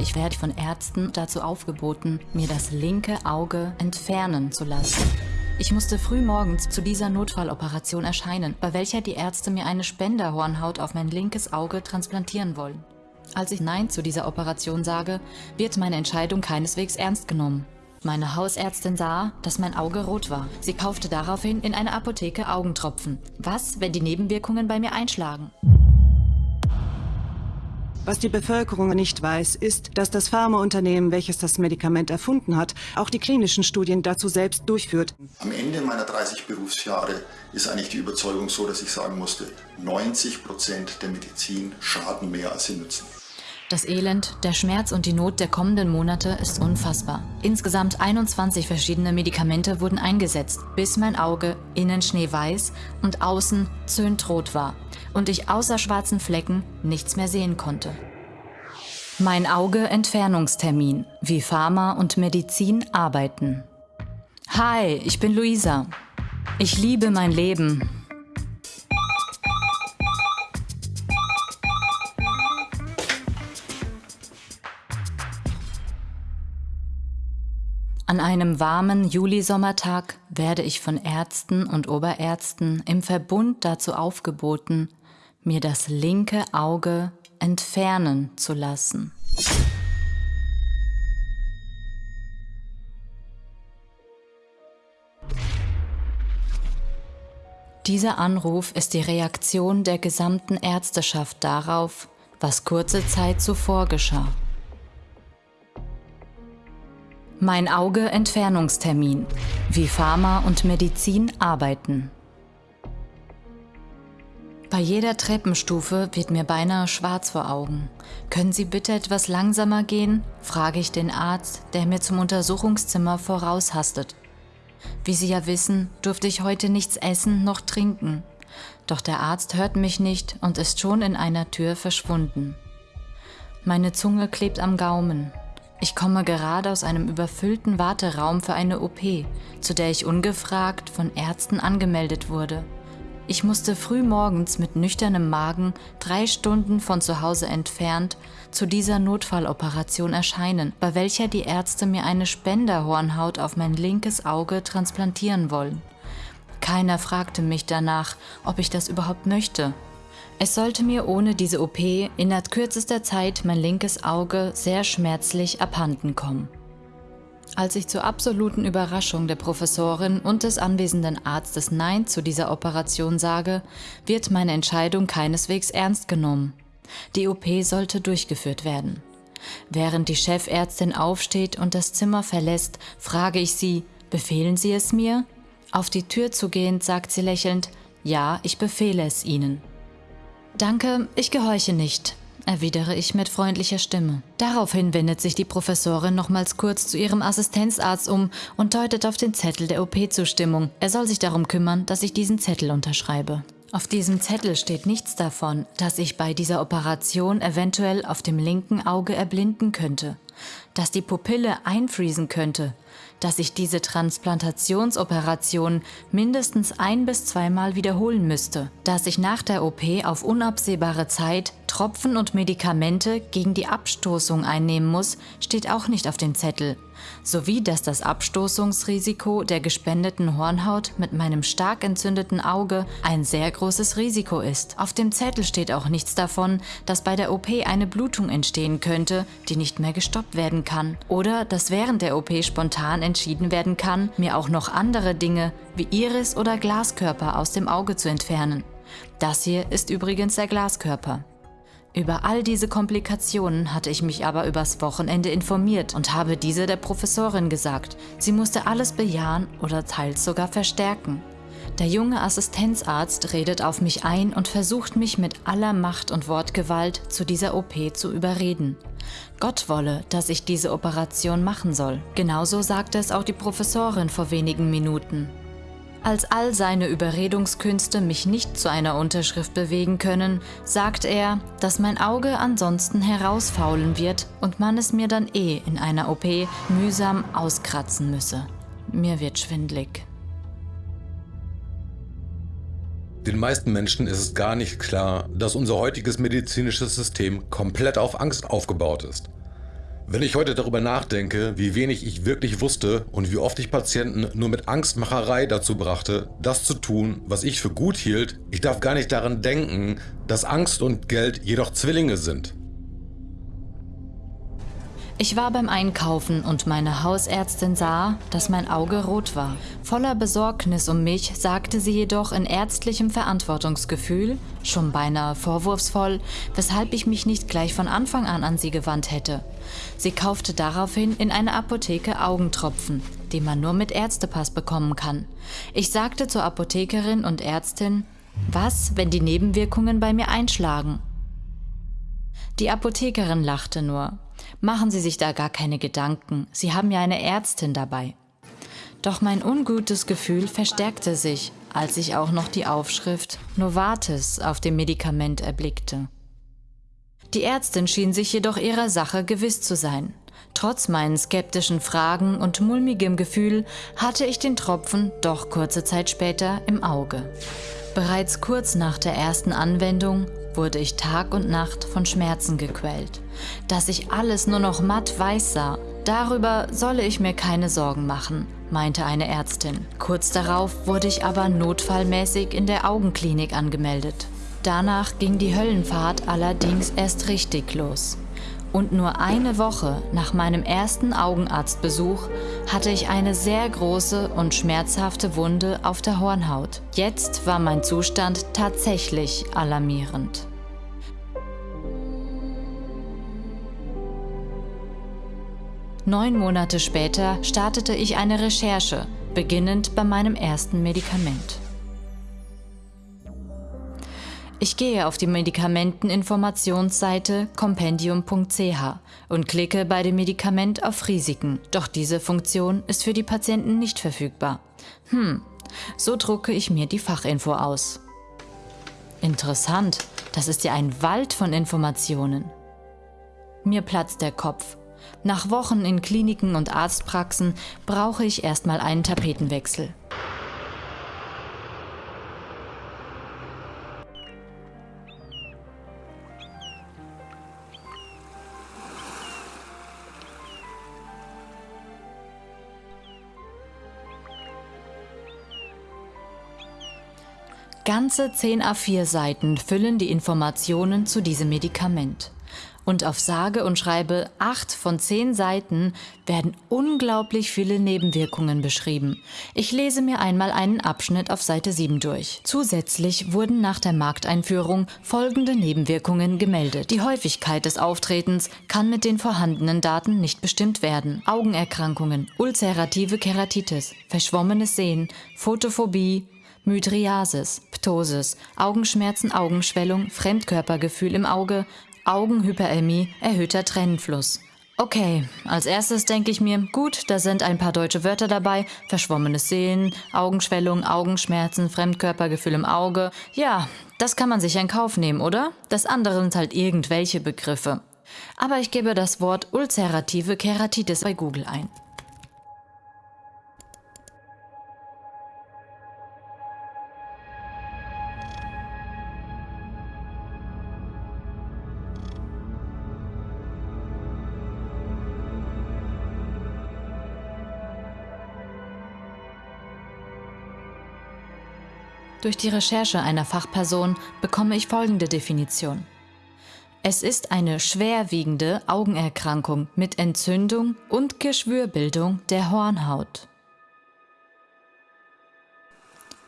Ich werde von Ärzten dazu aufgeboten, mir das linke Auge entfernen zu lassen. Ich musste früh morgens zu dieser Notfalloperation erscheinen, bei welcher die Ärzte mir eine Spenderhornhaut auf mein linkes Auge transplantieren wollen. Als ich Nein zu dieser Operation sage, wird meine Entscheidung keineswegs ernst genommen. Meine Hausärztin sah, dass mein Auge rot war. Sie kaufte daraufhin in einer Apotheke Augentropfen. Was, wenn die Nebenwirkungen bei mir einschlagen? Was die Bevölkerung nicht weiß, ist, dass das Pharmaunternehmen, welches das Medikament erfunden hat, auch die klinischen Studien dazu selbst durchführt. Am Ende meiner 30 Berufsjahre ist eigentlich die Überzeugung so, dass ich sagen musste, 90 Prozent der Medizin schaden mehr, als sie nützen. Das Elend, der Schmerz und die Not der kommenden Monate ist unfassbar. Insgesamt 21 verschiedene Medikamente wurden eingesetzt, bis mein Auge innen schneeweiß und außen zöhntrot war und ich außer schwarzen Flecken nichts mehr sehen konnte. Mein Auge Entfernungstermin, wie Pharma und Medizin arbeiten. Hi, ich bin Luisa. Ich liebe mein Leben An einem warmen Julisommertag werde ich von Ärzten und Oberärzten im Verbund dazu aufgeboten, mir das linke Auge entfernen zu lassen. Dieser Anruf ist die Reaktion der gesamten Ärzteschaft darauf, was kurze Zeit zuvor geschah. Mein Auge Entfernungstermin. Wie Pharma und Medizin arbeiten. Bei jeder Treppenstufe wird mir beinahe schwarz vor Augen. Können Sie bitte etwas langsamer gehen? frage ich den Arzt, der mir zum Untersuchungszimmer voraushastet. Wie Sie ja wissen, durfte ich heute nichts essen noch trinken. Doch der Arzt hört mich nicht und ist schon in einer Tür verschwunden. Meine Zunge klebt am Gaumen. Ich komme gerade aus einem überfüllten Warteraum für eine OP, zu der ich ungefragt von Ärzten angemeldet wurde. Ich musste früh morgens mit nüchternem Magen, drei Stunden von zu Hause entfernt, zu dieser Notfalloperation erscheinen, bei welcher die Ärzte mir eine Spenderhornhaut auf mein linkes Auge transplantieren wollen. Keiner fragte mich danach, ob ich das überhaupt möchte. Es sollte mir ohne diese OP innerhalb kürzester Zeit mein linkes Auge sehr schmerzlich abhanden kommen. Als ich zur absoluten Überraschung der Professorin und des anwesenden Arztes Nein zu dieser Operation sage, wird meine Entscheidung keineswegs ernst genommen. Die OP sollte durchgeführt werden. Während die Chefärztin aufsteht und das Zimmer verlässt, frage ich sie, befehlen Sie es mir? Auf die Tür zugehend sagt sie lächelnd, ja, ich befehle es Ihnen. Danke, ich gehorche nicht, erwidere ich mit freundlicher Stimme. Daraufhin wendet sich die Professorin nochmals kurz zu ihrem Assistenzarzt um und deutet auf den Zettel der OP-Zustimmung. Er soll sich darum kümmern, dass ich diesen Zettel unterschreibe. Auf diesem Zettel steht nichts davon, dass ich bei dieser Operation eventuell auf dem linken Auge erblinden könnte, dass die Pupille einfriesen könnte, dass ich diese Transplantationsoperation mindestens ein- bis zweimal wiederholen müsste, dass ich nach der OP auf unabsehbare Zeit Tropfen und Medikamente gegen die Abstoßung einnehmen muss, steht auch nicht auf dem Zettel, sowie dass das Abstoßungsrisiko der gespendeten Hornhaut mit meinem stark entzündeten Auge ein sehr großes Risiko ist. Auf dem Zettel steht auch nichts davon, dass bei der OP eine Blutung entstehen könnte, die nicht mehr gestoppt werden kann, oder dass während der OP spontan entschieden werden kann, mir auch noch andere Dinge wie Iris oder Glaskörper aus dem Auge zu entfernen. Das hier ist übrigens der Glaskörper. Über all diese Komplikationen hatte ich mich aber übers Wochenende informiert und habe diese der Professorin gesagt. Sie musste alles bejahen oder teils sogar verstärken. Der junge Assistenzarzt redet auf mich ein und versucht mich mit aller Macht und Wortgewalt zu dieser OP zu überreden. Gott wolle, dass ich diese Operation machen soll. Genauso sagte es auch die Professorin vor wenigen Minuten. Als all seine Überredungskünste mich nicht zu einer Unterschrift bewegen können, sagt er, dass mein Auge ansonsten herausfaulen wird und man es mir dann eh in einer OP mühsam auskratzen müsse. Mir wird schwindlig. Den meisten Menschen ist es gar nicht klar, dass unser heutiges medizinisches System komplett auf Angst aufgebaut ist. Wenn ich heute darüber nachdenke, wie wenig ich wirklich wusste und wie oft ich Patienten nur mit Angstmacherei dazu brachte, das zu tun, was ich für gut hielt, ich darf gar nicht daran denken, dass Angst und Geld jedoch Zwillinge sind. Ich war beim Einkaufen und meine Hausärztin sah, dass mein Auge rot war. Voller Besorgnis um mich sagte sie jedoch in ärztlichem Verantwortungsgefühl, schon beinahe vorwurfsvoll, weshalb ich mich nicht gleich von Anfang an an sie gewandt hätte. Sie kaufte daraufhin in einer Apotheke Augentropfen, die man nur mit Ärztepass bekommen kann. Ich sagte zur Apothekerin und Ärztin, was, wenn die Nebenwirkungen bei mir einschlagen? Die Apothekerin lachte nur. Machen Sie sich da gar keine Gedanken, Sie haben ja eine Ärztin dabei. Doch mein ungutes Gefühl verstärkte sich, als ich auch noch die Aufschrift Novartis auf dem Medikament erblickte. Die Ärztin schien sich jedoch ihrer Sache gewiss zu sein. Trotz meinen skeptischen Fragen und mulmigem Gefühl hatte ich den Tropfen doch kurze Zeit später im Auge. Bereits kurz nach der ersten Anwendung wurde ich Tag und Nacht von Schmerzen gequält. Dass ich alles nur noch matt weiß sah, darüber solle ich mir keine Sorgen machen, meinte eine Ärztin. Kurz darauf wurde ich aber notfallmäßig in der Augenklinik angemeldet. Danach ging die Höllenfahrt allerdings erst richtig los. Und nur eine Woche nach meinem ersten Augenarztbesuch hatte ich eine sehr große und schmerzhafte Wunde auf der Hornhaut. Jetzt war mein Zustand tatsächlich alarmierend. Neun Monate später startete ich eine Recherche, beginnend bei meinem ersten Medikament. Ich gehe auf die Medikamenteninformationsseite compendium.ch und klicke bei dem Medikament auf Risiken, doch diese Funktion ist für die Patienten nicht verfügbar. Hm, so drucke ich mir die Fachinfo aus. Interessant, das ist ja ein Wald von Informationen. Mir platzt der Kopf. Nach Wochen in Kliniken und Arztpraxen brauche ich erstmal einen Tapetenwechsel. Ganze 10 A4-Seiten füllen die Informationen zu diesem Medikament. Und auf sage und schreibe 8 von 10 Seiten werden unglaublich viele Nebenwirkungen beschrieben. Ich lese mir einmal einen Abschnitt auf Seite 7 durch. Zusätzlich wurden nach der Markteinführung folgende Nebenwirkungen gemeldet. Die Häufigkeit des Auftretens kann mit den vorhandenen Daten nicht bestimmt werden. Augenerkrankungen, ulcerative Keratitis, verschwommenes Sehen, Photophobie, Mydriasis, Ptosis, Augenschmerzen, Augenschwellung, Fremdkörpergefühl im Auge, Augenhyperämie, erhöhter Tränenfluss. Okay, als erstes denke ich mir, gut, da sind ein paar deutsche Wörter dabei, verschwommenes Sehen, Augenschwellung, Augenschmerzen, Fremdkörpergefühl im Auge. Ja, das kann man sich in Kauf nehmen, oder? Das andere sind halt irgendwelche Begriffe. Aber ich gebe das Wort ulcerative Keratitis bei Google ein. Durch die Recherche einer Fachperson bekomme ich folgende Definition. Es ist eine schwerwiegende Augenerkrankung mit Entzündung und Geschwürbildung der Hornhaut.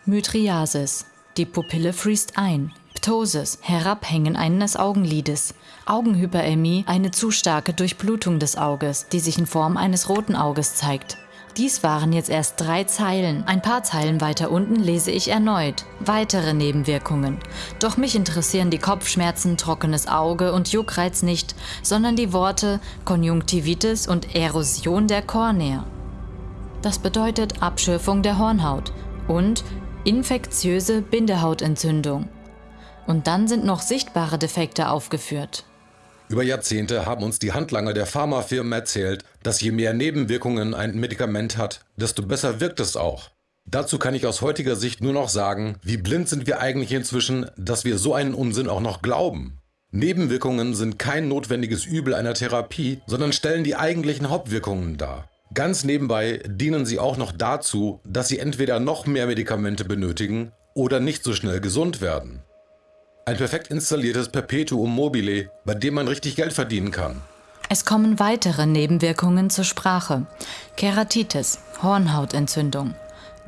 Mydriasis. Die Pupille friest ein. Ptosis. Herabhängen eines Augenlides. Augenhyperämie. Eine zu starke Durchblutung des Auges, die sich in Form eines roten Auges zeigt. Dies waren jetzt erst drei Zeilen. Ein paar Zeilen weiter unten lese ich erneut. Weitere Nebenwirkungen. Doch mich interessieren die Kopfschmerzen, trockenes Auge und Juckreiz nicht, sondern die Worte Konjunktivitis und Erosion der Kornea. Das bedeutet Abschürfung der Hornhaut und infektiöse Bindehautentzündung. Und dann sind noch sichtbare Defekte aufgeführt. Über Jahrzehnte haben uns die Handlanger der Pharmafirmen erzählt, dass je mehr Nebenwirkungen ein Medikament hat, desto besser wirkt es auch. Dazu kann ich aus heutiger Sicht nur noch sagen, wie blind sind wir eigentlich inzwischen, dass wir so einen Unsinn auch noch glauben. Nebenwirkungen sind kein notwendiges Übel einer Therapie, sondern stellen die eigentlichen Hauptwirkungen dar. Ganz nebenbei dienen sie auch noch dazu, dass Sie entweder noch mehr Medikamente benötigen oder nicht so schnell gesund werden. Ein perfekt installiertes Perpetuum mobile, bei dem man richtig Geld verdienen kann. Es kommen weitere Nebenwirkungen zur Sprache. Keratitis, Hornhautentzündung,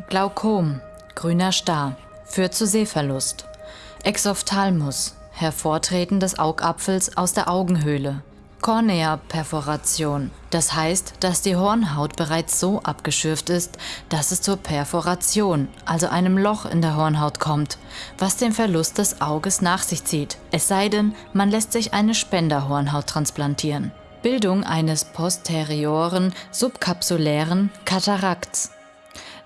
Glaukom, grüner Star, führt zu Sehverlust, Exophthalmus, Hervortreten des Augapfels aus der Augenhöhle, Kornea-Perforation. Das heißt, dass die Hornhaut bereits so abgeschürft ist, dass es zur Perforation, also einem Loch in der Hornhaut kommt, was den Verlust des Auges nach sich zieht. Es sei denn, man lässt sich eine Spenderhornhaut transplantieren. Bildung eines posterioren subkapsulären Katarakts.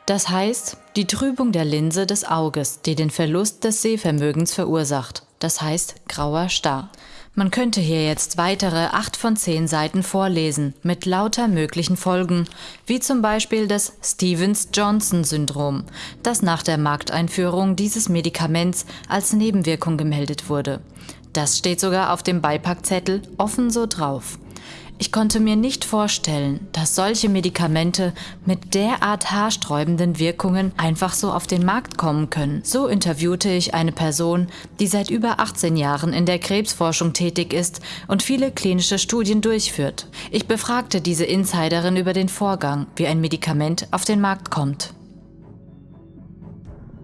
Das heißt, die Trübung der Linse des Auges, die den Verlust des Sehvermögens verursacht. Das heißt, grauer Star. Man könnte hier jetzt weitere acht von zehn Seiten vorlesen, mit lauter möglichen Folgen, wie zum Beispiel das Stevens-Johnson-Syndrom, das nach der Markteinführung dieses Medikaments als Nebenwirkung gemeldet wurde. Das steht sogar auf dem Beipackzettel offen so drauf. Ich konnte mir nicht vorstellen, dass solche Medikamente mit derart haarsträubenden Wirkungen einfach so auf den Markt kommen können. So interviewte ich eine Person, die seit über 18 Jahren in der Krebsforschung tätig ist und viele klinische Studien durchführt. Ich befragte diese Insiderin über den Vorgang, wie ein Medikament auf den Markt kommt.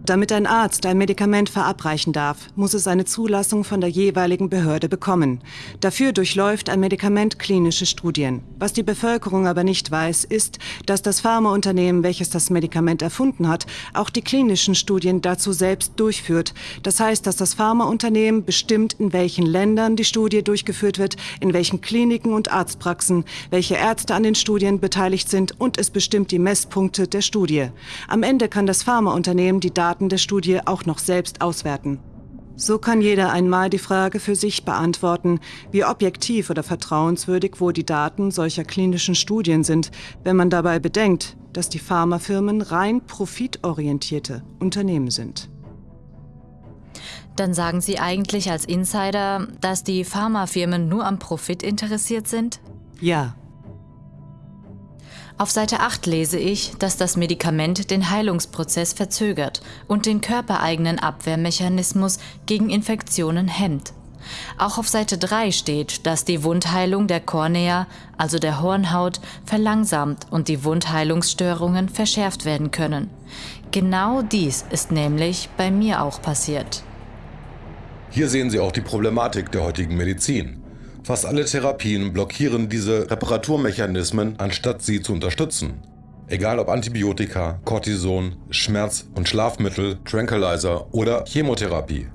Damit ein Arzt ein Medikament verabreichen darf, muss es eine Zulassung von der jeweiligen Behörde bekommen. Dafür durchläuft ein Medikament klinische Studien. Was die Bevölkerung aber nicht weiß, ist, dass das Pharmaunternehmen, welches das Medikament erfunden hat, auch die klinischen Studien dazu selbst durchführt. Das heißt, dass das Pharmaunternehmen bestimmt, in welchen Ländern die Studie durchgeführt wird, in welchen Kliniken und Arztpraxen, welche Ärzte an den Studien beteiligt sind und es bestimmt die Messpunkte der Studie. Am Ende kann das Pharmaunternehmen die Daten Daten der Studie auch noch selbst auswerten. So kann jeder einmal die Frage für sich beantworten, wie objektiv oder vertrauenswürdig wohl die Daten solcher klinischen Studien sind, wenn man dabei bedenkt, dass die Pharmafirmen rein profitorientierte Unternehmen sind. Dann sagen Sie eigentlich als Insider, dass die Pharmafirmen nur am Profit interessiert sind? Ja, auf Seite 8 lese ich, dass das Medikament den Heilungsprozess verzögert und den körpereigenen Abwehrmechanismus gegen Infektionen hemmt. Auch auf Seite 3 steht, dass die Wundheilung der Kornea, also der Hornhaut, verlangsamt und die Wundheilungsstörungen verschärft werden können. Genau dies ist nämlich bei mir auch passiert. Hier sehen Sie auch die Problematik der heutigen Medizin. Fast alle Therapien blockieren diese Reparaturmechanismen, anstatt sie zu unterstützen. Egal ob Antibiotika, Cortison, Schmerz- und Schlafmittel, Tranquilizer oder Chemotherapie.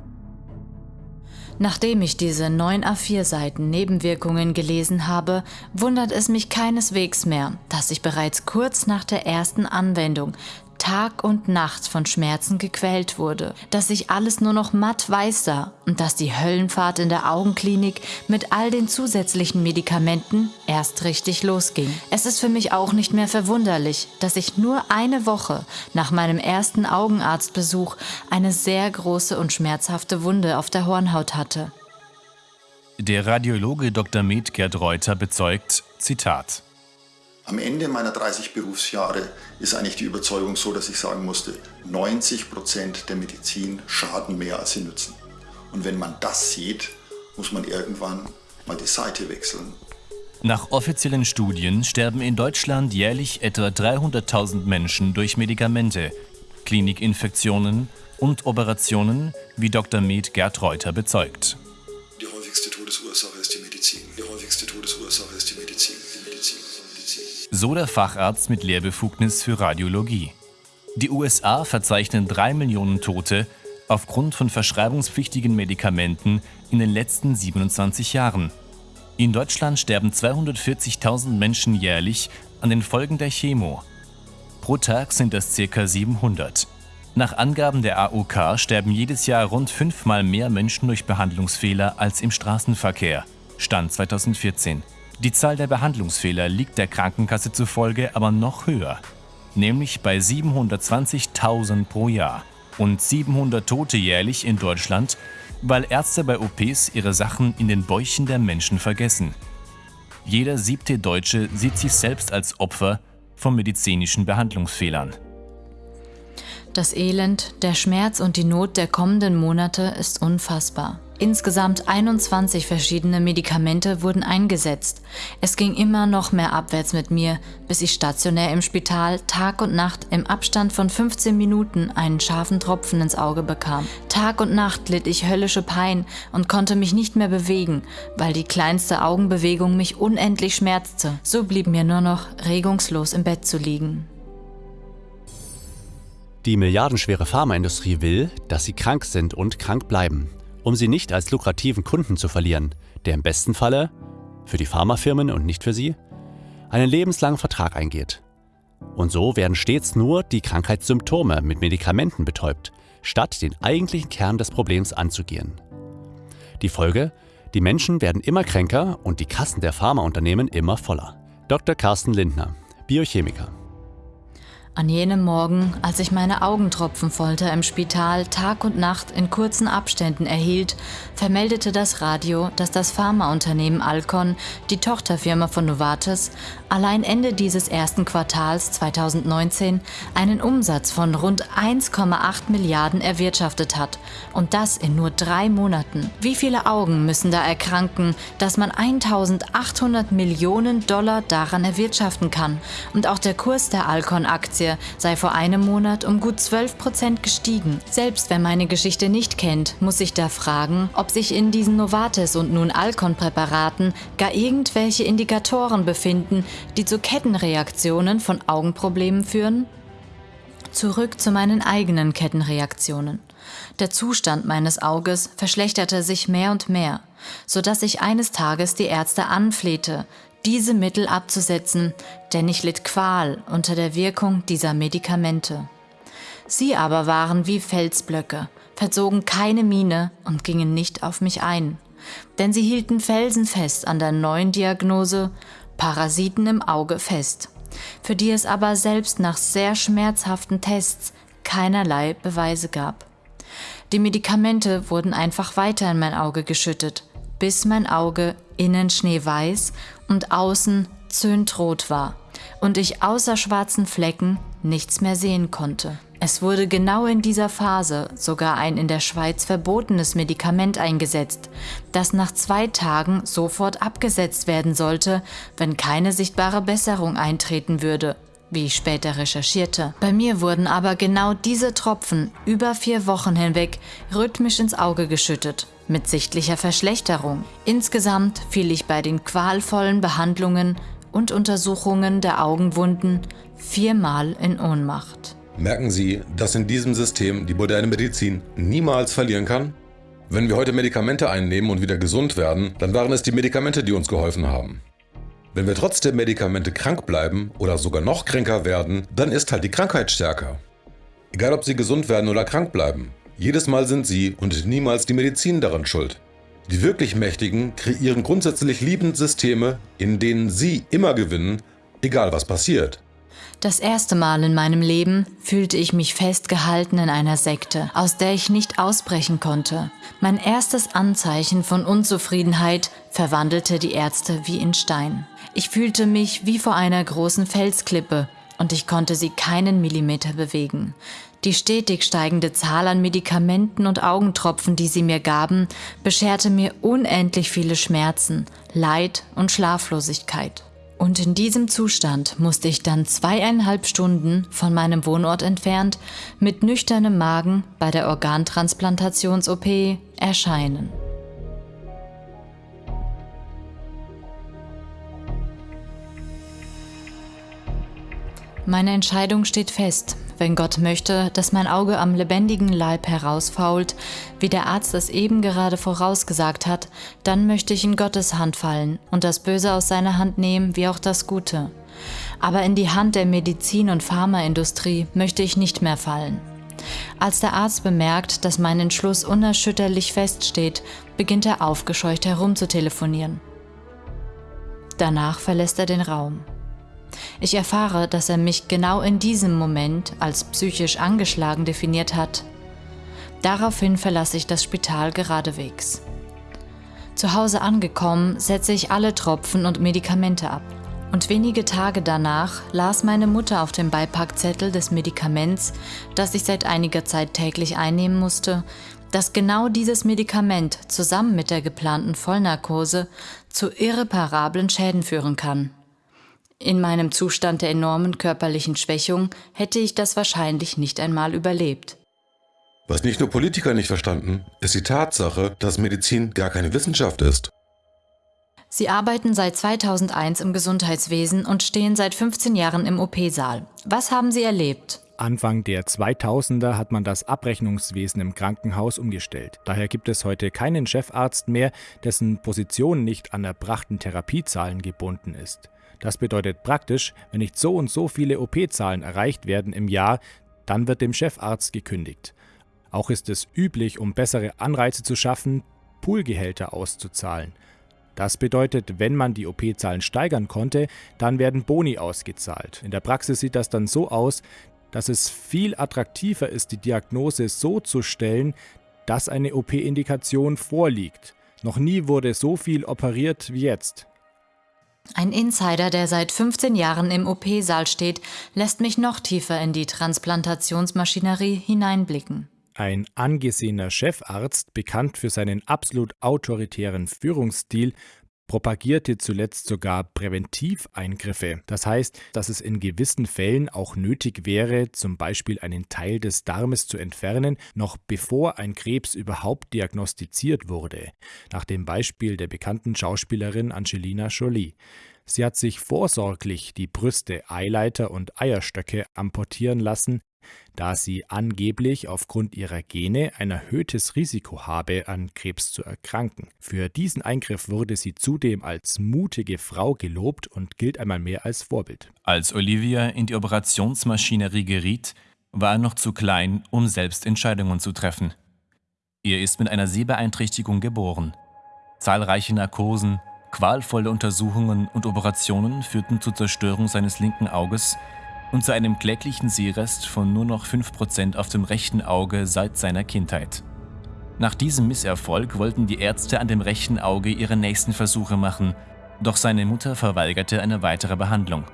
Nachdem ich diese 9 A4 Seiten Nebenwirkungen gelesen habe, wundert es mich keineswegs mehr, dass ich bereits kurz nach der ersten Anwendung Tag und Nacht von Schmerzen gequält wurde, dass ich alles nur noch matt weiß sah und dass die Höllenfahrt in der Augenklinik mit all den zusätzlichen Medikamenten erst richtig losging. Es ist für mich auch nicht mehr verwunderlich, dass ich nur eine Woche nach meinem ersten Augenarztbesuch eine sehr große und schmerzhafte Wunde auf der Hornhaut hatte. Der Radiologe Dr. Med Gerd Reuter bezeugt, Zitat, am Ende meiner 30 Berufsjahre ist eigentlich die Überzeugung so, dass ich sagen musste, 90 Prozent der Medizin schaden mehr als sie nützen. Und wenn man das sieht, muss man irgendwann mal die Seite wechseln. Nach offiziellen Studien sterben in Deutschland jährlich etwa 300.000 Menschen durch Medikamente, Klinikinfektionen und Operationen, wie Dr. Med Gerd Reuter bezeugt. Die häufigste Todesursache ist die Medizin. Die häufigste Todesursache ist die Medizin. So der Facharzt mit Lehrbefugnis für Radiologie. Die USA verzeichnen drei Millionen Tote aufgrund von verschreibungspflichtigen Medikamenten in den letzten 27 Jahren. In Deutschland sterben 240.000 Menschen jährlich an den Folgen der Chemo. Pro Tag sind das ca. 700. Nach Angaben der AOK sterben jedes Jahr rund fünfmal mehr Menschen durch Behandlungsfehler als im Straßenverkehr. Stand 2014. Die Zahl der Behandlungsfehler liegt der Krankenkasse zufolge aber noch höher, nämlich bei 720.000 pro Jahr. Und 700 Tote jährlich in Deutschland weil Ärzte bei OPs ihre Sachen in den Bäuchen der Menschen vergessen. Jeder siebte Deutsche sieht sich selbst als Opfer von medizinischen Behandlungsfehlern. Das Elend, der Schmerz und die Not der kommenden Monate ist unfassbar. Insgesamt 21 verschiedene Medikamente wurden eingesetzt. Es ging immer noch mehr abwärts mit mir, bis ich stationär im Spital Tag und Nacht im Abstand von 15 Minuten einen scharfen Tropfen ins Auge bekam. Tag und Nacht litt ich höllische Pein und konnte mich nicht mehr bewegen, weil die kleinste Augenbewegung mich unendlich schmerzte. So blieb mir nur noch regungslos im Bett zu liegen. Die milliardenschwere Pharmaindustrie will, dass sie krank sind und krank bleiben um sie nicht als lukrativen Kunden zu verlieren, der im besten Falle, für die Pharmafirmen und nicht für sie, einen lebenslangen Vertrag eingeht. Und so werden stets nur die Krankheitssymptome mit Medikamenten betäubt, statt den eigentlichen Kern des Problems anzugehen. Die Folge? Die Menschen werden immer kränker und die Kassen der Pharmaunternehmen immer voller. Dr. Carsten Lindner, Biochemiker. An jenem Morgen, als ich meine Augentropfenfolter im Spital Tag und Nacht in kurzen Abständen erhielt, vermeldete das Radio, dass das Pharmaunternehmen Alcon, die Tochterfirma von Novartis, allein Ende dieses ersten Quartals 2019 einen Umsatz von rund 1,8 Milliarden erwirtschaftet hat. Und das in nur drei Monaten. Wie viele Augen müssen da erkranken, dass man 1800 Millionen Dollar daran erwirtschaften kann? Und auch der Kurs der Alcon-Aktie sei vor einem Monat um gut 12 Prozent gestiegen. Selbst wer meine Geschichte nicht kennt, muss sich da fragen, ob sich in diesen Novartis und nun Alcon-Präparaten gar irgendwelche Indikatoren befinden, die zu Kettenreaktionen von Augenproblemen führen? Zurück zu meinen eigenen Kettenreaktionen. Der Zustand meines Auges verschlechterte sich mehr und mehr, so dass ich eines Tages die Ärzte anflehte, diese Mittel abzusetzen, denn ich litt Qual unter der Wirkung dieser Medikamente. Sie aber waren wie Felsblöcke, verzogen keine Miene und gingen nicht auf mich ein, denn sie hielten felsenfest an der neuen Diagnose Parasiten im Auge fest, für die es aber selbst nach sehr schmerzhaften Tests keinerlei Beweise gab. Die Medikamente wurden einfach weiter in mein Auge geschüttet, bis mein Auge innen schneeweiß und außen zündrot war und ich außer schwarzen Flecken nichts mehr sehen konnte. Es wurde genau in dieser Phase sogar ein in der Schweiz verbotenes Medikament eingesetzt, das nach zwei Tagen sofort abgesetzt werden sollte, wenn keine sichtbare Besserung eintreten würde, wie ich später recherchierte. Bei mir wurden aber genau diese Tropfen über vier Wochen hinweg rhythmisch ins Auge geschüttet mit sichtlicher Verschlechterung. Insgesamt fiel ich bei den qualvollen Behandlungen und Untersuchungen der Augenwunden viermal in Ohnmacht. Merken Sie, dass in diesem System die moderne Medizin niemals verlieren kann? Wenn wir heute Medikamente einnehmen und wieder gesund werden, dann waren es die Medikamente, die uns geholfen haben. Wenn wir trotz der Medikamente krank bleiben oder sogar noch kränker werden, dann ist halt die Krankheit stärker. Egal ob Sie gesund werden oder krank bleiben, jedes Mal sind sie und niemals die Medizin daran schuld. Die wirklich Mächtigen kreieren grundsätzlich liebend Systeme, in denen sie immer gewinnen, egal was passiert. Das erste Mal in meinem Leben fühlte ich mich festgehalten in einer Sekte, aus der ich nicht ausbrechen konnte. Mein erstes Anzeichen von Unzufriedenheit verwandelte die Ärzte wie in Stein. Ich fühlte mich wie vor einer großen Felsklippe und ich konnte sie keinen Millimeter bewegen. Die stetig steigende Zahl an Medikamenten und Augentropfen, die sie mir gaben, bescherte mir unendlich viele Schmerzen, Leid und Schlaflosigkeit. Und in diesem Zustand musste ich dann zweieinhalb Stunden von meinem Wohnort entfernt mit nüchternem Magen bei der Organtransplantations-OP erscheinen. Meine Entscheidung steht fest. Wenn Gott möchte, dass mein Auge am lebendigen Leib herausfault, wie der Arzt es eben gerade vorausgesagt hat, dann möchte ich in Gottes Hand fallen und das Böse aus seiner Hand nehmen, wie auch das Gute. Aber in die Hand der Medizin- und Pharmaindustrie möchte ich nicht mehr fallen. Als der Arzt bemerkt, dass mein Entschluss unerschütterlich feststeht, beginnt er aufgescheucht herumzutelefonieren. Danach verlässt er den Raum. Ich erfahre, dass er mich genau in diesem Moment als psychisch angeschlagen definiert hat. Daraufhin verlasse ich das Spital geradewegs. Zu Hause angekommen, setze ich alle Tropfen und Medikamente ab. Und wenige Tage danach las meine Mutter auf dem Beipackzettel des Medikaments, das ich seit einiger Zeit täglich einnehmen musste, dass genau dieses Medikament zusammen mit der geplanten Vollnarkose zu irreparablen Schäden führen kann. In meinem Zustand der enormen körperlichen Schwächung hätte ich das wahrscheinlich nicht einmal überlebt. Was nicht nur Politiker nicht verstanden, ist die Tatsache, dass Medizin gar keine Wissenschaft ist. Sie arbeiten seit 2001 im Gesundheitswesen und stehen seit 15 Jahren im OP-Saal. Was haben Sie erlebt? Anfang der 2000er hat man das Abrechnungswesen im Krankenhaus umgestellt. Daher gibt es heute keinen Chefarzt mehr, dessen Position nicht an erbrachten Therapiezahlen gebunden ist. Das bedeutet praktisch, wenn nicht so und so viele OP-Zahlen erreicht werden im Jahr, dann wird dem Chefarzt gekündigt. Auch ist es üblich, um bessere Anreize zu schaffen, Poolgehälter auszuzahlen. Das bedeutet, wenn man die OP-Zahlen steigern konnte, dann werden Boni ausgezahlt. In der Praxis sieht das dann so aus, dass es viel attraktiver ist, die Diagnose so zu stellen, dass eine OP-Indikation vorliegt. Noch nie wurde so viel operiert wie jetzt. Ein Insider, der seit 15 Jahren im OP-Saal steht, lässt mich noch tiefer in die Transplantationsmaschinerie hineinblicken. Ein angesehener Chefarzt, bekannt für seinen absolut autoritären Führungsstil, propagierte zuletzt sogar Präventiveingriffe. Das heißt, dass es in gewissen Fällen auch nötig wäre, zum Beispiel einen Teil des Darmes zu entfernen, noch bevor ein Krebs überhaupt diagnostiziert wurde, nach dem Beispiel der bekannten Schauspielerin Angelina Jolie. Sie hat sich vorsorglich die Brüste, Eileiter und Eierstöcke amputieren lassen, da sie angeblich aufgrund ihrer Gene ein erhöhtes Risiko habe, an Krebs zu erkranken. Für diesen Eingriff wurde sie zudem als mutige Frau gelobt und gilt einmal mehr als Vorbild. Als Olivia in die Operationsmaschinerie geriet, war er noch zu klein, um selbst Entscheidungen zu treffen. Er ist mit einer Sehbeeinträchtigung geboren. Zahlreiche Narkosen, qualvolle Untersuchungen und Operationen führten zur Zerstörung seines linken Auges und zu einem kläglichen Sehrest von nur noch 5% auf dem rechten Auge seit seiner Kindheit. Nach diesem Misserfolg wollten die Ärzte an dem rechten Auge ihre nächsten Versuche machen, doch seine Mutter verweigerte eine weitere Behandlung.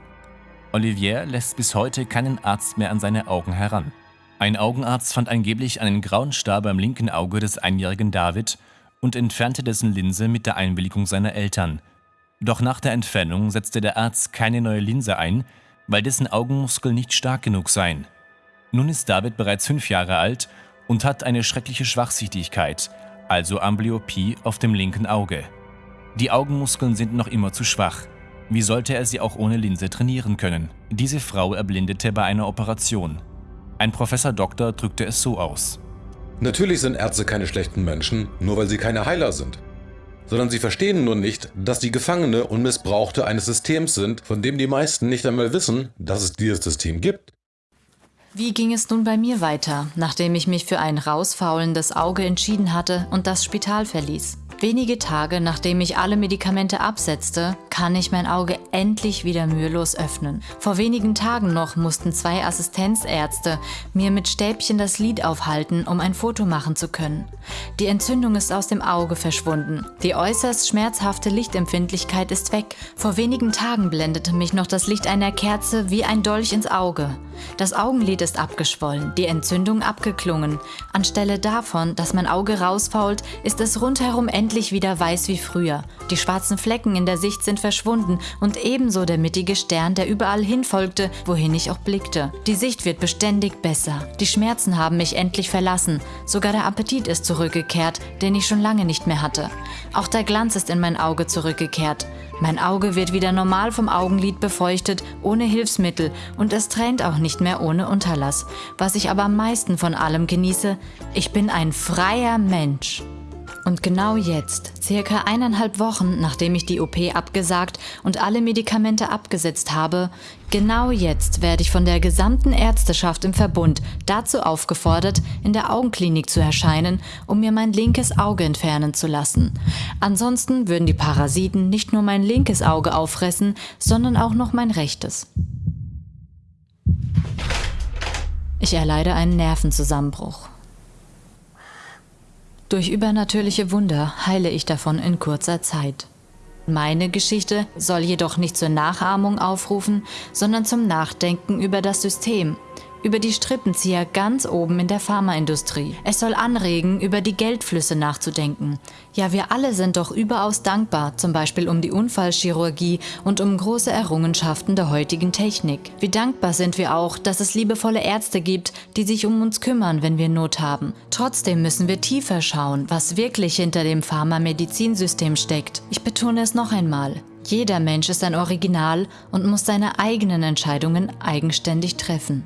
Olivier lässt bis heute keinen Arzt mehr an seine Augen heran. Ein Augenarzt fand angeblich einen grauen Star beim linken Auge des einjährigen David und entfernte dessen Linse mit der Einwilligung seiner Eltern. Doch nach der Entfernung setzte der Arzt keine neue Linse ein, weil dessen Augenmuskeln nicht stark genug seien. Nun ist David bereits fünf Jahre alt und hat eine schreckliche Schwachsichtigkeit, also Amblyopie auf dem linken Auge. Die Augenmuskeln sind noch immer zu schwach. Wie sollte er sie auch ohne Linse trainieren können? Diese Frau erblindete bei einer Operation. Ein Professor Doktor drückte es so aus. Natürlich sind Ärzte keine schlechten Menschen, nur weil sie keine Heiler sind sondern sie verstehen nur nicht, dass sie Gefangene und Missbrauchte eines Systems sind, von dem die meisten nicht einmal wissen, dass es dieses System gibt. Wie ging es nun bei mir weiter, nachdem ich mich für ein rausfaulendes Auge entschieden hatte und das Spital verließ? Wenige Tage nachdem ich alle Medikamente absetzte, kann ich mein Auge endlich wieder mühelos öffnen. Vor wenigen Tagen noch mussten zwei Assistenzärzte mir mit Stäbchen das Lid aufhalten, um ein Foto machen zu können. Die Entzündung ist aus dem Auge verschwunden. Die äußerst schmerzhafte Lichtempfindlichkeit ist weg. Vor wenigen Tagen blendete mich noch das Licht einer Kerze wie ein Dolch ins Auge. Das Augenlid ist abgeschwollen, die Entzündung abgeklungen. Anstelle davon, dass mein Auge rausfault, ist es rundherum endlich wieder weiß wie früher. Die schwarzen Flecken in der Sicht sind verschwunden und ebenso der mittige Stern, der überall hinfolgte, wohin ich auch blickte. Die Sicht wird beständig besser. Die Schmerzen haben mich endlich verlassen. Sogar der Appetit ist zurückgekehrt, den ich schon lange nicht mehr hatte. Auch der Glanz ist in mein Auge zurückgekehrt. Mein Auge wird wieder normal vom Augenlid befeuchtet, ohne Hilfsmittel und es tränt auch nicht mehr ohne Unterlass. Was ich aber am meisten von allem genieße, ich bin ein freier Mensch. Und genau jetzt, circa eineinhalb Wochen nachdem ich die OP abgesagt und alle Medikamente abgesetzt habe, genau jetzt werde ich von der gesamten Ärzteschaft im Verbund dazu aufgefordert, in der Augenklinik zu erscheinen, um mir mein linkes Auge entfernen zu lassen. Ansonsten würden die Parasiten nicht nur mein linkes Auge auffressen, sondern auch noch mein rechtes. Ich erleide einen Nervenzusammenbruch. Durch übernatürliche Wunder heile ich davon in kurzer Zeit. Meine Geschichte soll jedoch nicht zur Nachahmung aufrufen, sondern zum Nachdenken über das System, über die Strippenzieher ganz oben in der Pharmaindustrie. Es soll anregen, über die Geldflüsse nachzudenken. Ja, wir alle sind doch überaus dankbar, zum Beispiel um die Unfallchirurgie und um große Errungenschaften der heutigen Technik. Wie dankbar sind wir auch, dass es liebevolle Ärzte gibt, die sich um uns kümmern, wenn wir Not haben. Trotzdem müssen wir tiefer schauen, was wirklich hinter dem Pharmamedizinsystem steckt. Ich betone es noch einmal. Jeder Mensch ist ein Original und muss seine eigenen Entscheidungen eigenständig treffen.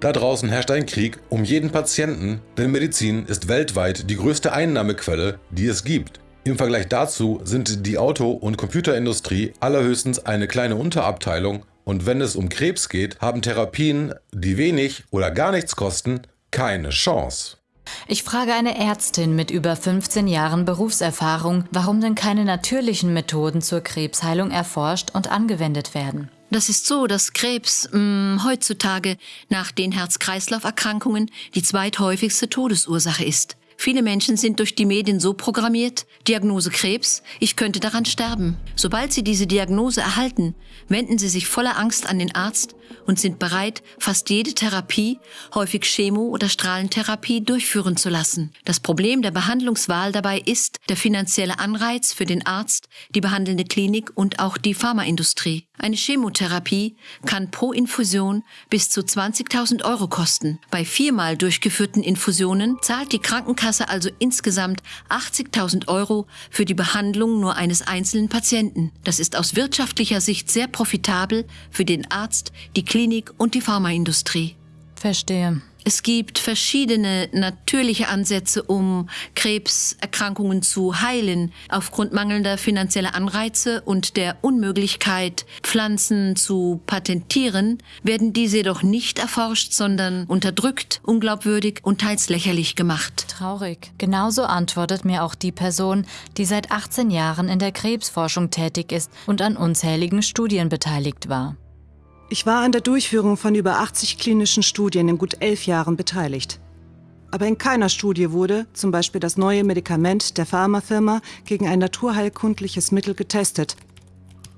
Da draußen herrscht ein Krieg um jeden Patienten, denn Medizin ist weltweit die größte Einnahmequelle, die es gibt. Im Vergleich dazu sind die Auto- und Computerindustrie allerhöchstens eine kleine Unterabteilung und wenn es um Krebs geht, haben Therapien, die wenig oder gar nichts kosten, keine Chance. Ich frage eine Ärztin mit über 15 Jahren Berufserfahrung, warum denn keine natürlichen Methoden zur Krebsheilung erforscht und angewendet werden. Das ist so, dass Krebs mh, mm, heutzutage nach den Herz-Kreislauf-Erkrankungen die zweithäufigste Todesursache ist. Viele Menschen sind durch die Medien so programmiert, Diagnose Krebs, ich könnte daran sterben. Sobald sie diese Diagnose erhalten, wenden sie sich voller Angst an den Arzt und sind bereit, fast jede Therapie, häufig Chemo- oder Strahlentherapie, durchführen zu lassen. Das Problem der Behandlungswahl dabei ist der finanzielle Anreiz für den Arzt, die behandelnde Klinik und auch die Pharmaindustrie. Eine Chemotherapie kann pro Infusion bis zu 20.000 Euro kosten. Bei viermal durchgeführten Infusionen zahlt die Krankenkasse also insgesamt 80.000 Euro für die Behandlung nur eines einzelnen Patienten. Das ist aus wirtschaftlicher Sicht sehr profitabel für den Arzt, die Klinik und die Pharmaindustrie. Verstehe. Es gibt verschiedene natürliche Ansätze, um Krebserkrankungen zu heilen. Aufgrund mangelnder finanzieller Anreize und der Unmöglichkeit, Pflanzen zu patentieren, werden diese jedoch nicht erforscht, sondern unterdrückt, unglaubwürdig und teils lächerlich gemacht. Traurig. Genauso antwortet mir auch die Person, die seit 18 Jahren in der Krebsforschung tätig ist und an unzähligen Studien beteiligt war. Ich war an der Durchführung von über 80 klinischen Studien in gut elf Jahren beteiligt. Aber in keiner Studie wurde zum Beispiel das neue Medikament der Pharmafirma gegen ein naturheilkundliches Mittel getestet,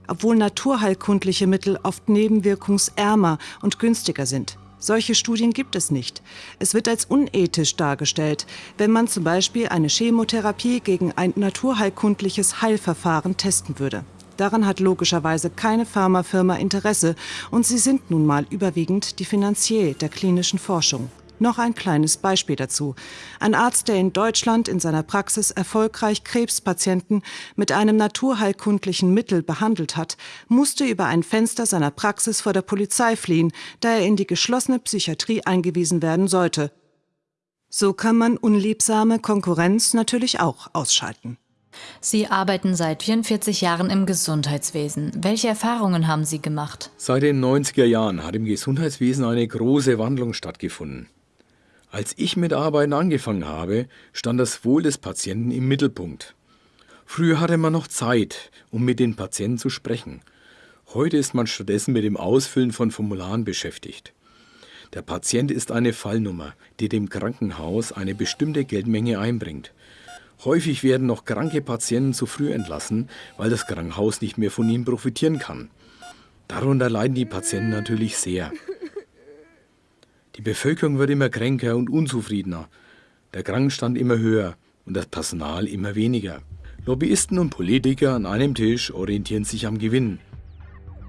obwohl naturheilkundliche Mittel oft nebenwirkungsärmer und günstiger sind. Solche Studien gibt es nicht. Es wird als unethisch dargestellt, wenn man zum Beispiel eine Chemotherapie gegen ein naturheilkundliches Heilverfahren testen würde. Daran hat logischerweise keine Pharmafirma Interesse und sie sind nun mal überwiegend die Finanzier der klinischen Forschung. Noch ein kleines Beispiel dazu. Ein Arzt, der in Deutschland in seiner Praxis erfolgreich Krebspatienten mit einem naturheilkundlichen Mittel behandelt hat, musste über ein Fenster seiner Praxis vor der Polizei fliehen, da er in die geschlossene Psychiatrie eingewiesen werden sollte. So kann man unliebsame Konkurrenz natürlich auch ausschalten. Sie arbeiten seit 44 Jahren im Gesundheitswesen. Welche Erfahrungen haben Sie gemacht? Seit den 90er Jahren hat im Gesundheitswesen eine große Wandlung stattgefunden. Als ich mit Arbeiten angefangen habe, stand das Wohl des Patienten im Mittelpunkt. Früher hatte man noch Zeit, um mit den Patienten zu sprechen. Heute ist man stattdessen mit dem Ausfüllen von Formularen beschäftigt. Der Patient ist eine Fallnummer, die dem Krankenhaus eine bestimmte Geldmenge einbringt. Häufig werden noch kranke Patienten zu früh entlassen, weil das Krankenhaus nicht mehr von ihnen profitieren kann. Darunter leiden die Patienten natürlich sehr. Die Bevölkerung wird immer kränker und unzufriedener, der Krankenstand immer höher und das Personal immer weniger. Lobbyisten und Politiker an einem Tisch orientieren sich am Gewinn.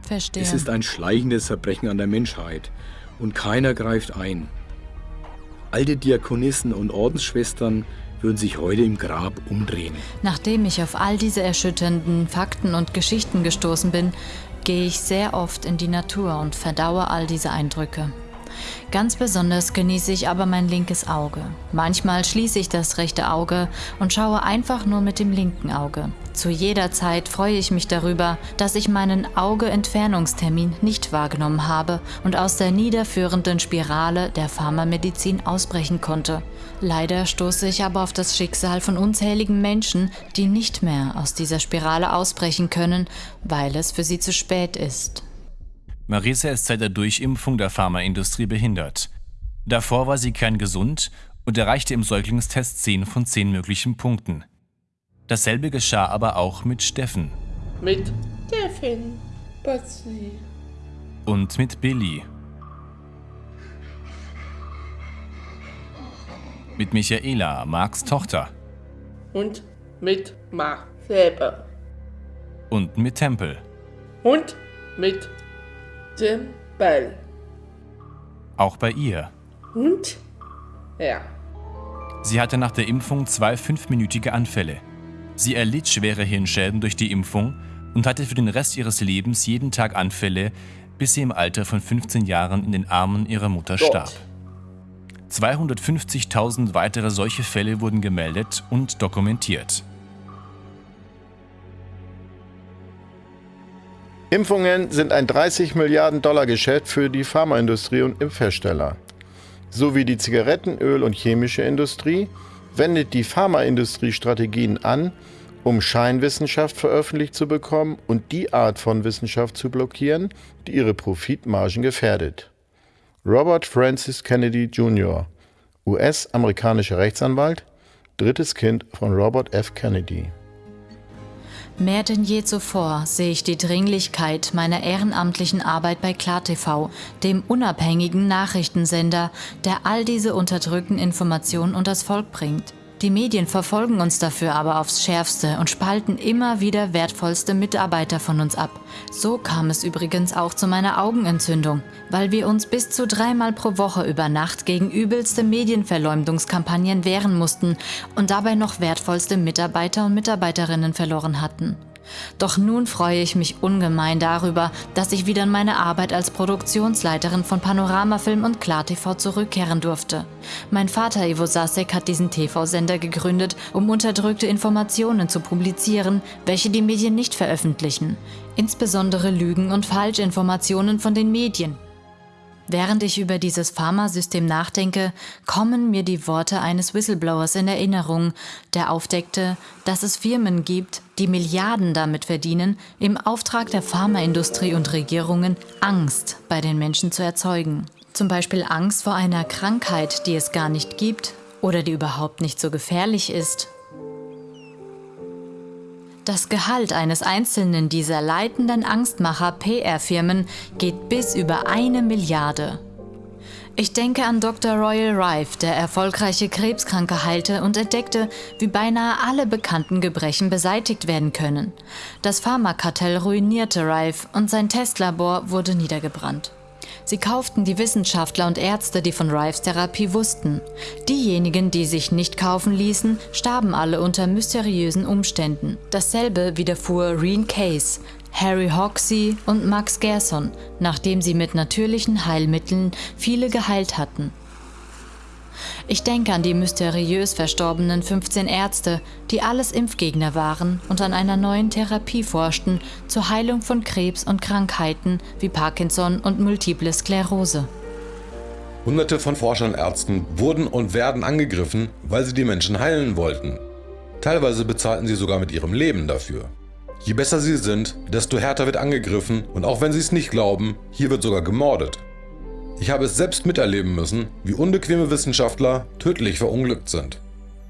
Verstehe. Es ist ein schleichendes Verbrechen an der Menschheit und keiner greift ein. Alte Diakonissen und Ordensschwestern würden sich heute im Grab umdrehen. Nachdem ich auf all diese erschütternden Fakten und Geschichten gestoßen bin, gehe ich sehr oft in die Natur und verdaue all diese Eindrücke. Ganz besonders genieße ich aber mein linkes Auge. Manchmal schließe ich das rechte Auge und schaue einfach nur mit dem linken Auge. Zu jeder Zeit freue ich mich darüber, dass ich meinen Auge-Entfernungstermin nicht wahrgenommen habe und aus der niederführenden Spirale der Pharmamedizin ausbrechen konnte. Leider stoße ich aber auf das Schicksal von unzähligen Menschen, die nicht mehr aus dieser Spirale ausbrechen können, weil es für sie zu spät ist. Marisa ist seit der Durchimpfung der Pharmaindustrie behindert. Davor war sie kerngesund und erreichte im Säuglingstest 10 von 10 möglichen Punkten. Dasselbe geschah aber auch mit Steffen. Mit Steffen, Bassi. Und mit Billy. Mit Michaela, Marks Tochter. Und mit Mark selber. Und mit Tempel. Und mit Ball. Auch bei ihr. Und? Ja. Sie hatte nach der Impfung zwei fünfminütige Anfälle. Sie erlitt schwere Hirnschäden durch die Impfung und hatte für den Rest ihres Lebens jeden Tag Anfälle, bis sie im Alter von 15 Jahren in den Armen ihrer Mutter Gott. starb. 250.000 weitere solche Fälle wurden gemeldet und dokumentiert. Impfungen sind ein 30 Milliarden Dollar Geschäft für die Pharmaindustrie und Impfhersteller. So wie die Zigarettenöl- und chemische Industrie wendet die Pharmaindustrie Strategien an, um Scheinwissenschaft veröffentlicht zu bekommen und die Art von Wissenschaft zu blockieren, die ihre Profitmargen gefährdet. Robert Francis Kennedy Jr., US-amerikanischer Rechtsanwalt, drittes Kind von Robert F. Kennedy. Mehr denn je zuvor sehe ich die Dringlichkeit meiner ehrenamtlichen Arbeit bei KlarTV, dem unabhängigen Nachrichtensender, der all diese unterdrückten Informationen unters Volk bringt. Die Medien verfolgen uns dafür aber aufs Schärfste und spalten immer wieder wertvollste Mitarbeiter von uns ab. So kam es übrigens auch zu meiner Augenentzündung, weil wir uns bis zu dreimal pro Woche über Nacht gegen übelste Medienverleumdungskampagnen wehren mussten und dabei noch wertvollste Mitarbeiter und Mitarbeiterinnen verloren hatten. Doch nun freue ich mich ungemein darüber, dass ich wieder in meine Arbeit als Produktionsleiterin von Panoramafilm und KlarTV zurückkehren durfte. Mein Vater Ivo Sasek hat diesen TV-Sender gegründet, um unterdrückte Informationen zu publizieren, welche die Medien nicht veröffentlichen. Insbesondere Lügen und Falschinformationen von den Medien. Während ich über dieses Pharmasystem nachdenke, kommen mir die Worte eines Whistleblowers in Erinnerung, der aufdeckte, dass es Firmen gibt, die Milliarden damit verdienen, im Auftrag der Pharmaindustrie und Regierungen Angst bei den Menschen zu erzeugen. Zum Beispiel Angst vor einer Krankheit, die es gar nicht gibt oder die überhaupt nicht so gefährlich ist das Gehalt eines einzelnen dieser leitenden Angstmacher PR-Firmen geht bis über eine Milliarde. Ich denke an Dr. Royal Rife, der erfolgreiche Krebskranke heilte und entdeckte, wie beinahe alle bekannten Gebrechen beseitigt werden können. Das Pharmakartell ruinierte Rife und sein Testlabor wurde niedergebrannt. Sie kauften die Wissenschaftler und Ärzte, die von Rives Therapie wussten. Diejenigen, die sich nicht kaufen ließen, starben alle unter mysteriösen Umständen. Dasselbe widerfuhr Reen Case, Harry Hoxie und Max Gerson, nachdem sie mit natürlichen Heilmitteln viele geheilt hatten. Ich denke an die mysteriös verstorbenen 15 Ärzte, die alles Impfgegner waren und an einer neuen Therapie forschten zur Heilung von Krebs und Krankheiten wie Parkinson und Multiple Sklerose. Hunderte von Forschern und Ärzten wurden und werden angegriffen, weil sie die Menschen heilen wollten. Teilweise bezahlten sie sogar mit ihrem Leben dafür. Je besser sie sind, desto härter wird angegriffen und auch wenn sie es nicht glauben, hier wird sogar gemordet. Ich habe es selbst miterleben müssen, wie unbequeme Wissenschaftler tödlich verunglückt sind.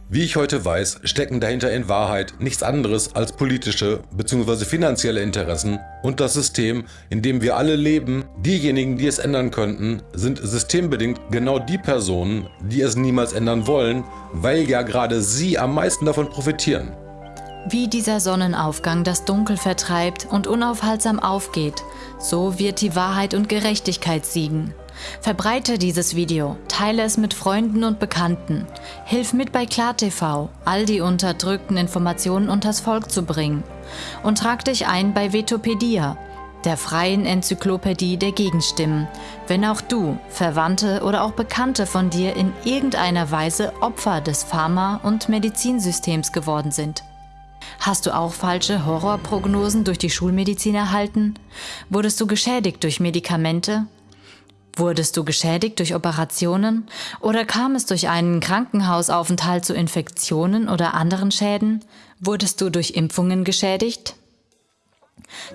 Wie ich heute weiß, stecken dahinter in Wahrheit nichts anderes als politische bzw. finanzielle Interessen und das System, in dem wir alle leben, diejenigen, die es ändern könnten, sind systembedingt genau die Personen, die es niemals ändern wollen, weil ja gerade sie am meisten davon profitieren. Wie dieser Sonnenaufgang das Dunkel vertreibt und unaufhaltsam aufgeht, so wird die Wahrheit und Gerechtigkeit siegen. Verbreite dieses Video, teile es mit Freunden und Bekannten. Hilf mit bei KlarTV, all die unterdrückten Informationen unters Volk zu bringen. Und trag dich ein bei Vetopedia, der freien Enzyklopädie der Gegenstimmen, wenn auch du, Verwandte oder auch Bekannte von dir in irgendeiner Weise Opfer des Pharma- und Medizinsystems geworden sind. Hast du auch falsche Horrorprognosen durch die Schulmedizin erhalten? Wurdest du geschädigt durch Medikamente? Wurdest du geschädigt durch Operationen oder kam es durch einen Krankenhausaufenthalt zu Infektionen oder anderen Schäden? Wurdest du durch Impfungen geschädigt?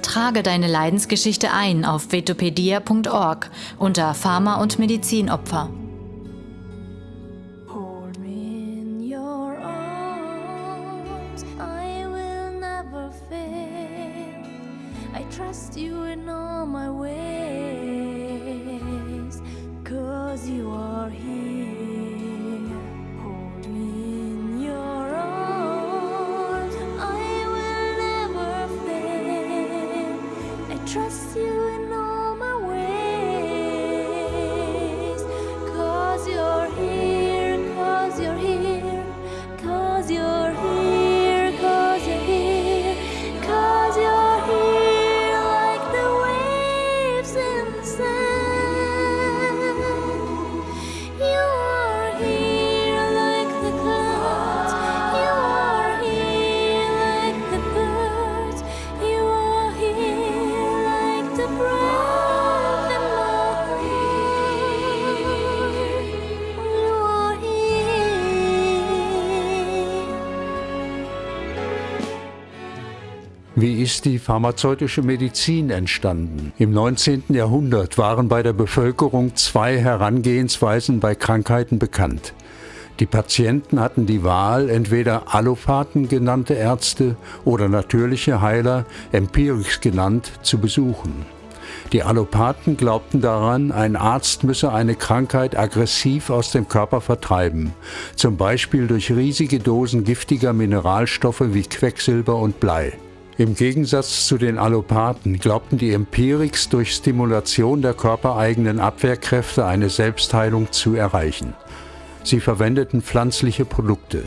Trage deine Leidensgeschichte ein auf vetopedia.org unter Pharma- und Medizinopfer. Wie ist die pharmazeutische Medizin entstanden? Im 19. Jahrhundert waren bei der Bevölkerung zwei Herangehensweisen bei Krankheiten bekannt. Die Patienten hatten die Wahl, entweder Allopathen genannte Ärzte oder natürliche Heiler, Empirics genannt, zu besuchen. Die Allopathen glaubten daran, ein Arzt müsse eine Krankheit aggressiv aus dem Körper vertreiben, zum Beispiel durch riesige Dosen giftiger Mineralstoffe wie Quecksilber und Blei. Im Gegensatz zu den Allopathen glaubten die Empirics durch Stimulation der körpereigenen Abwehrkräfte eine Selbstheilung zu erreichen. Sie verwendeten pflanzliche Produkte.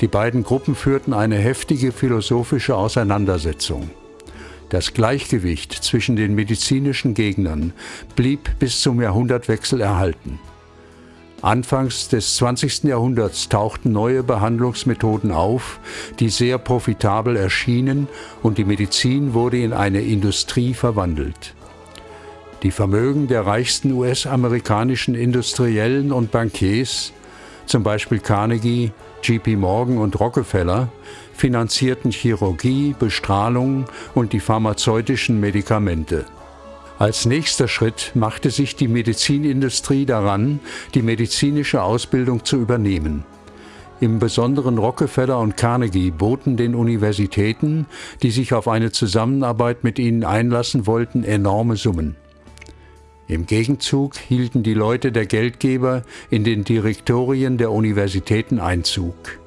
Die beiden Gruppen führten eine heftige philosophische Auseinandersetzung. Das Gleichgewicht zwischen den medizinischen Gegnern blieb bis zum Jahrhundertwechsel erhalten. Anfangs des 20. Jahrhunderts tauchten neue Behandlungsmethoden auf, die sehr profitabel erschienen und die Medizin wurde in eine Industrie verwandelt. Die Vermögen der reichsten US-amerikanischen Industriellen und Bankiers, zum Beispiel Carnegie, JP Morgan und Rockefeller, finanzierten Chirurgie, Bestrahlung und die pharmazeutischen Medikamente. Als nächster Schritt machte sich die Medizinindustrie daran, die medizinische Ausbildung zu übernehmen. Im Besonderen Rockefeller und Carnegie boten den Universitäten, die sich auf eine Zusammenarbeit mit ihnen einlassen wollten, enorme Summen. Im Gegenzug hielten die Leute der Geldgeber in den Direktorien der Universitäten Einzug.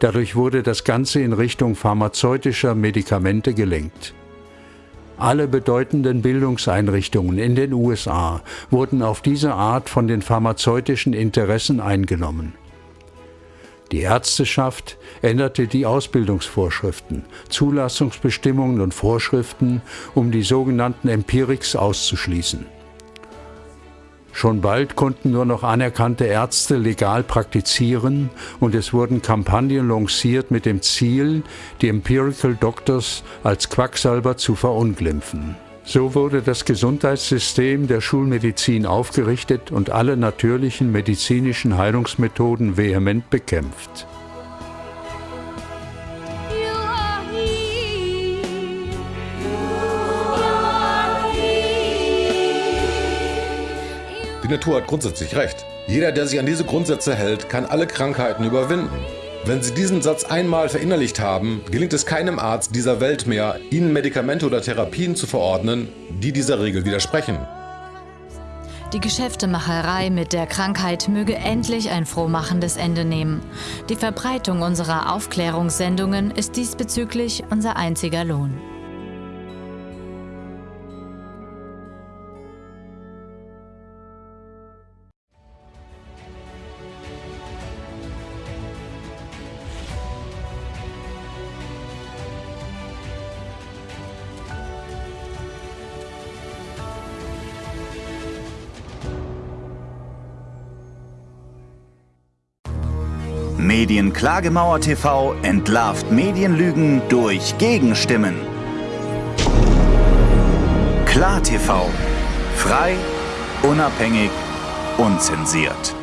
Dadurch wurde das Ganze in Richtung pharmazeutischer Medikamente gelenkt. Alle bedeutenden Bildungseinrichtungen in den USA wurden auf diese Art von den pharmazeutischen Interessen eingenommen. Die Ärzteschaft änderte die Ausbildungsvorschriften, Zulassungsbestimmungen und Vorschriften, um die sogenannten Empirics auszuschließen. Schon bald konnten nur noch anerkannte Ärzte legal praktizieren und es wurden Kampagnen lanciert mit dem Ziel, die Empirical Doctors als Quacksalber zu verunglimpfen. So wurde das Gesundheitssystem der Schulmedizin aufgerichtet und alle natürlichen medizinischen Heilungsmethoden vehement bekämpft. Die Natur hat grundsätzlich recht. Jeder, der sich an diese Grundsätze hält, kann alle Krankheiten überwinden. Wenn Sie diesen Satz einmal verinnerlicht haben, gelingt es keinem Arzt dieser Welt mehr, Ihnen Medikamente oder Therapien zu verordnen, die dieser Regel widersprechen. Die Geschäftemacherei mit der Krankheit möge endlich ein frohmachendes Ende nehmen. Die Verbreitung unserer Aufklärungssendungen ist diesbezüglich unser einziger Lohn. Medienklagemauer TV entlarvt Medienlügen durch Gegenstimmen. Klar TV. Frei, unabhängig, unzensiert.